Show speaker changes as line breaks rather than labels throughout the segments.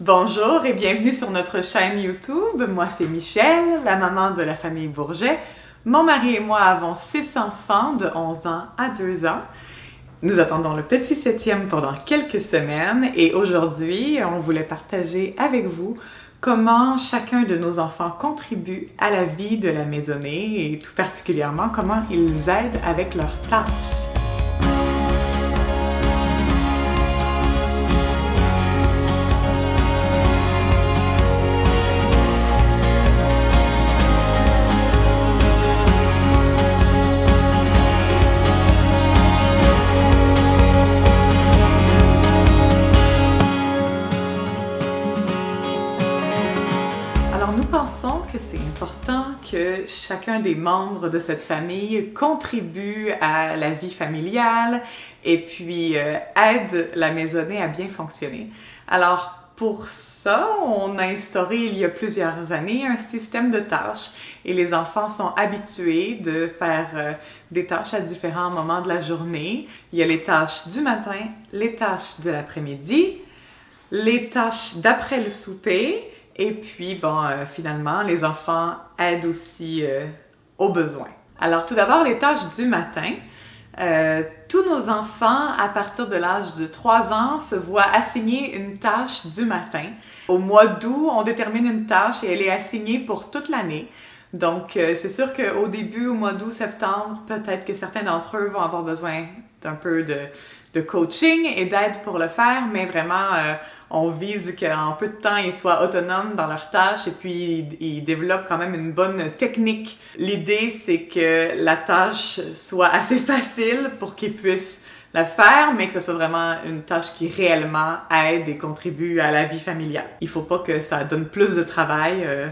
Bonjour et bienvenue sur notre chaîne YouTube. Moi, c'est Michelle, la maman de la famille Bourget. Mon mari et moi avons six enfants de 11 ans à 2 ans. Nous attendons le petit septième pendant quelques semaines et aujourd'hui, on voulait partager avec vous comment chacun de nos enfants contribue à la vie de la maisonnée et tout particulièrement comment ils aident avec leurs tâches. Chacun des membres de cette famille contribue à la vie familiale et puis euh, aide la maisonnée à bien fonctionner. Alors pour ça, on a instauré il y a plusieurs années un système de tâches et les enfants sont habitués de faire euh, des tâches à différents moments de la journée. Il y a les tâches du matin, les tâches de l'après-midi, les tâches d'après le souper et puis, bon, euh, finalement, les enfants aident aussi euh, aux besoins. Alors, tout d'abord, les tâches du matin. Euh, tous nos enfants, à partir de l'âge de 3 ans, se voient assigner une tâche du matin. Au mois d'août, on détermine une tâche et elle est assignée pour toute l'année. Donc, c'est sûr qu'au début, au mois d'août, septembre, peut-être que certains d'entre eux vont avoir besoin d'un peu de, de, coaching et d'aide pour le faire, mais vraiment, on vise qu'en peu de temps, ils soient autonomes dans leurs tâches et puis ils développent quand même une bonne technique. L'idée, c'est que la tâche soit assez facile pour qu'ils puissent la faire, mais que ce soit vraiment une tâche qui réellement aide et contribue à la vie familiale. Il faut pas que ça donne plus de travail. Euh,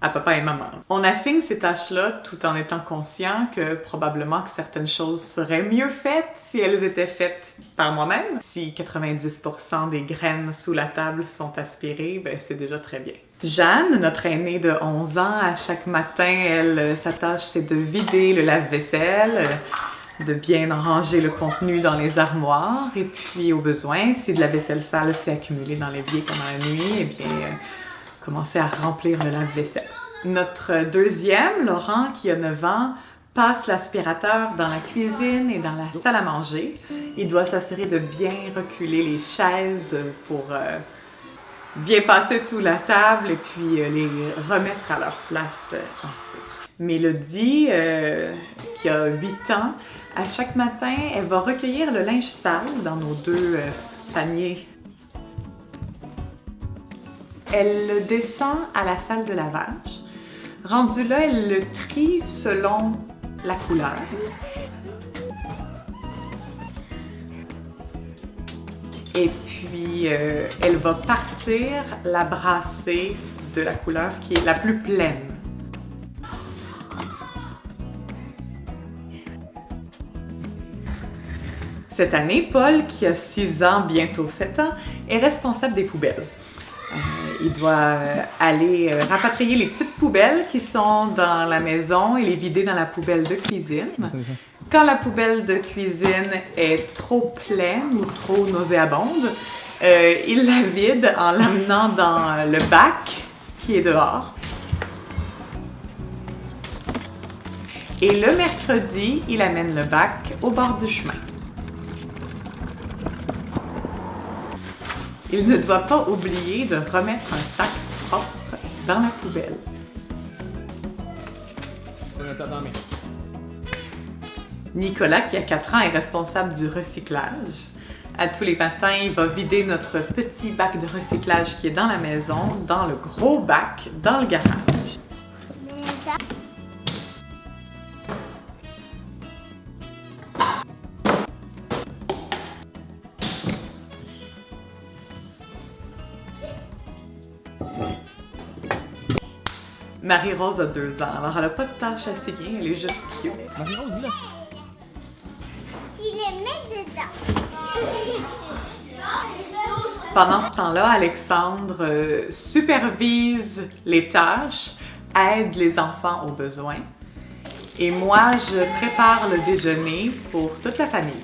à papa et maman. On assigne ces tâches-là tout en étant conscient que probablement que certaines choses seraient mieux faites si elles étaient faites par moi-même. Si 90% des graines sous la table sont aspirées, ben c'est déjà très bien. Jeanne, notre aînée de 11 ans, à chaque matin, elle, sa tâche c'est de vider le lave-vaisselle, de bien ranger le contenu dans les armoires et puis au besoin, si de la vaisselle sale s'est accumulée dans l'évier pendant la nuit, eh bien commencer à remplir le lave-vaisselle. Notre deuxième, Laurent, qui a 9 ans, passe l'aspirateur dans la cuisine et dans la salle à manger. Il doit s'assurer de bien reculer les chaises pour euh, bien passer sous la table et puis euh, les remettre à leur place euh, ensuite. Mélodie, qui a 8 ans, à chaque matin, elle va recueillir le linge sale dans nos deux paniers elle le descend à la salle de lavage. Rendu là, elle le trie selon la couleur. Et puis, euh, elle va partir la brasser de la couleur qui est la plus pleine. Cette année, Paul, qui a 6 ans, bientôt 7 ans, est responsable des poubelles. Euh, il doit euh, aller euh, rapatrier les petites poubelles qui sont dans la maison et les vider dans la poubelle de cuisine. Quand la poubelle de cuisine est trop pleine ou trop nauséabonde, il la vide en l'amenant dans le bac qui est dehors. Et le mercredi, il amène le bac au bord du chemin. Il ne doit pas oublier de remettre un sac propre dans la poubelle. Nicolas, qui a 4 ans, est responsable du recyclage. À tous les matins, il va vider notre petit bac de recyclage qui est dans la maison, dans le gros bac, dans le garage. Marie-Rose a deux ans, alors elle a pas de tâche à signer, elle est juste cute. Marie-Rose, là! les met dedans! Pendant ce temps-là, Alexandre euh, supervise les tâches, aide les enfants aux besoins. Et moi, je prépare le déjeuner pour toute la famille.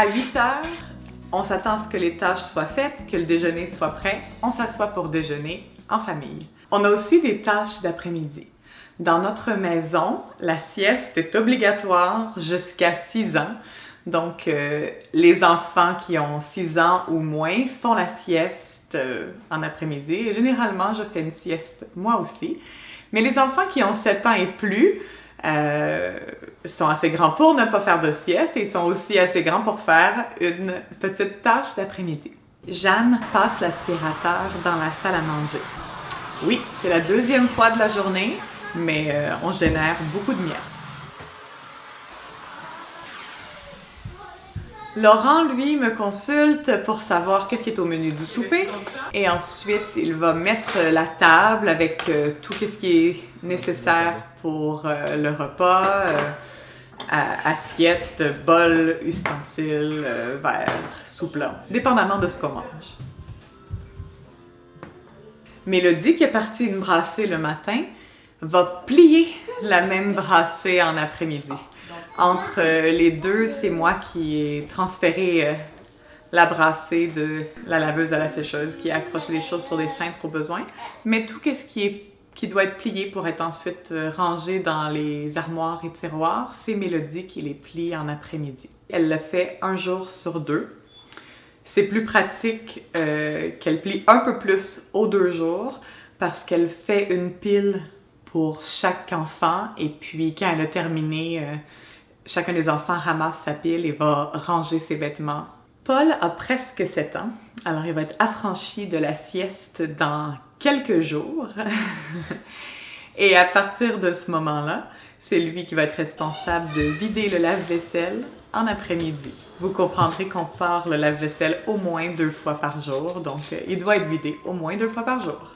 À 8 heures, on s'attend à ce que les tâches soient faites, que le déjeuner soit prêt. On s'assoit pour déjeuner en famille. On a aussi des tâches d'après-midi. Dans notre maison, la sieste est obligatoire jusqu'à 6 ans. Donc, euh, les enfants qui ont 6 ans ou moins font la sieste euh, en après-midi. Généralement, je fais une sieste moi aussi. Mais les enfants qui ont 7 ans et plus euh, sont assez grands pour ne pas faire de sieste et sont aussi assez grands pour faire une petite tâche d'après-midi. Jeanne passe l'aspirateur dans la salle à manger. Oui, c'est la deuxième fois de la journée mais euh, on génère beaucoup de miettes. Laurent, lui, me consulte pour savoir qu'est-ce qui est au menu du souper. Et ensuite, il va mettre la table avec euh, tout ce qui est nécessaire pour euh, le repas. assiette, bol, ustensiles, verre, sous-plat, dépendamment de ce qu'on mange. Mélodie, qui est partie une brassée le matin, va plier la même brassée en après-midi. Entre euh, les deux, c'est moi qui ai transféré euh, la brassée de la laveuse à la sécheuse, qui accroche les choses sur des cintres au besoin. Mais tout ce qui, est, qui doit être plié pour être ensuite euh, rangé dans les armoires et tiroirs, c'est Mélodie qui les plie en après-midi. Elle le fait un jour sur deux. C'est plus pratique qu'elle plie un peu plus aux deux jours parce qu'elle fait une pile pour chaque enfant et puis quand elle a terminé, chacun des enfants ramasse sa pile et va ranger ses vêtements. Paul a presque 7 ans, alors il va être affranchi de la sieste dans quelques jours. et à partir de ce moment-là, c'est lui qui va être responsable de vider le lave-vaisselle en après-midi. Vous comprendrez qu'on part le lave-vaisselle au moins deux fois par jour, donc euh, il doit être vidé au moins deux fois par jour.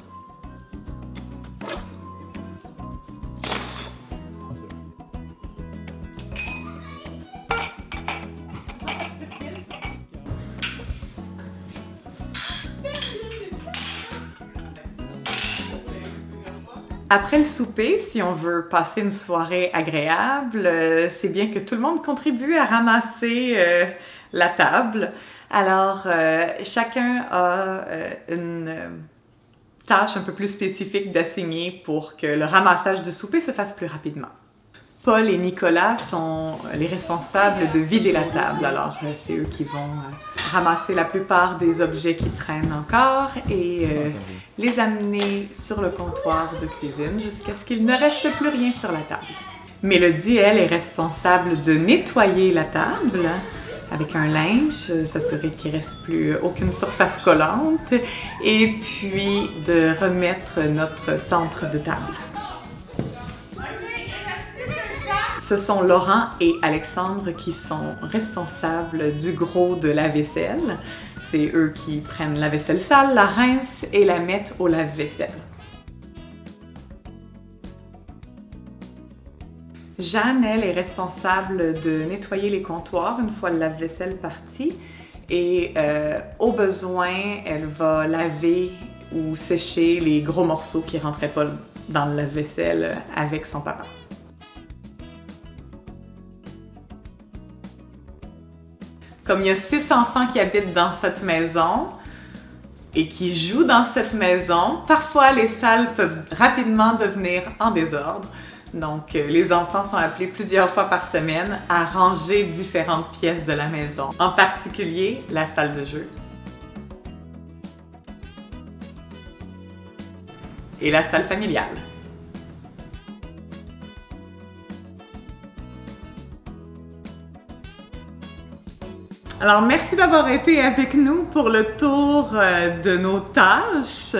Après le souper, si on veut passer une soirée agréable, euh, c'est bien que tout le monde contribue à ramasser euh, la table. Alors, euh, chacun a une tâche un peu plus spécifique d'assigner pour que le ramassage du souper se fasse plus rapidement. Paul et Nicolas sont les responsables de vider la table. Alors, c'est eux qui vont ramasser la plupart des objets qui traînent encore et euh, les amener sur le comptoir de cuisine jusqu'à ce qu'il ne reste plus rien sur la table. Mélodie, elle, est responsable de nettoyer la table avec un linge, s'assurer qu'il ne reste plus aucune surface collante et puis de remettre notre centre de table. Ce sont Laurent et Alexandre qui sont responsables du gros de la vaisselle. C'est eux qui prennent la vaisselle sale, la rincent et la mettent au lave-vaisselle. Jeanne, elle, est responsable de nettoyer les comptoirs une fois le lave-vaisselle parti. Et euh, au besoin, elle va laver ou sécher les gros morceaux qui rentraient pas dans le lave-vaisselle avec son papa. Comme il y a six enfants qui habitent dans cette maison et qui jouent dans cette maison, parfois les salles peuvent rapidement devenir en désordre. Donc, euh, les enfants sont appelés plusieurs fois par semaine à ranger différentes pièces de la maison, en particulier la salle de jeu. Et la salle familiale. Alors, merci d'avoir été avec nous pour le tour euh, de nos tâches.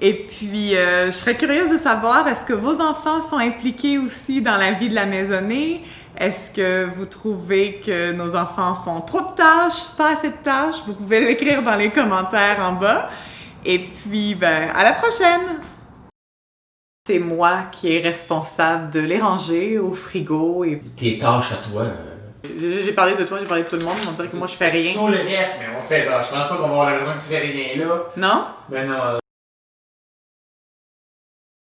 Et puis, euh, je serais curieuse de savoir, est-ce que vos enfants sont impliqués aussi dans la vie de la maisonnée? Est-ce que vous trouvez que nos enfants font trop de tâches, pas assez de tâches? Vous pouvez l'écrire dans les commentaires en bas. Et puis, ben, à la prochaine! C'est moi qui est responsable de les ranger au frigo et...
Tes tâches à toi, euh,
j'ai parlé de toi, j'ai parlé de tout le monde, on dirait que moi je fais rien.
Tout le reste, mais on fait, je pense pas qu'on va avoir la raison que tu fais rien là.
Non?
Ben non.